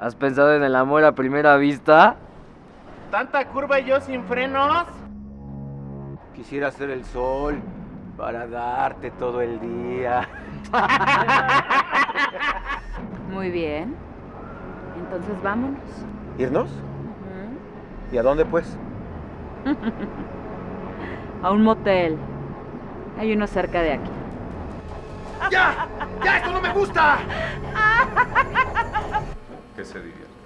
¿Has pensado en el amor a primera vista? ¿Tanta curva y yo sin frenos? Quisiera ser el sol para darte todo el día. Muy bien. Entonces vámonos. ¿Irnos? ¿Y a dónde pues? A un motel. Hay uno cerca de aquí. ¡Ya! ¡Ya! ¡Esto no me gusta! Que se divierta.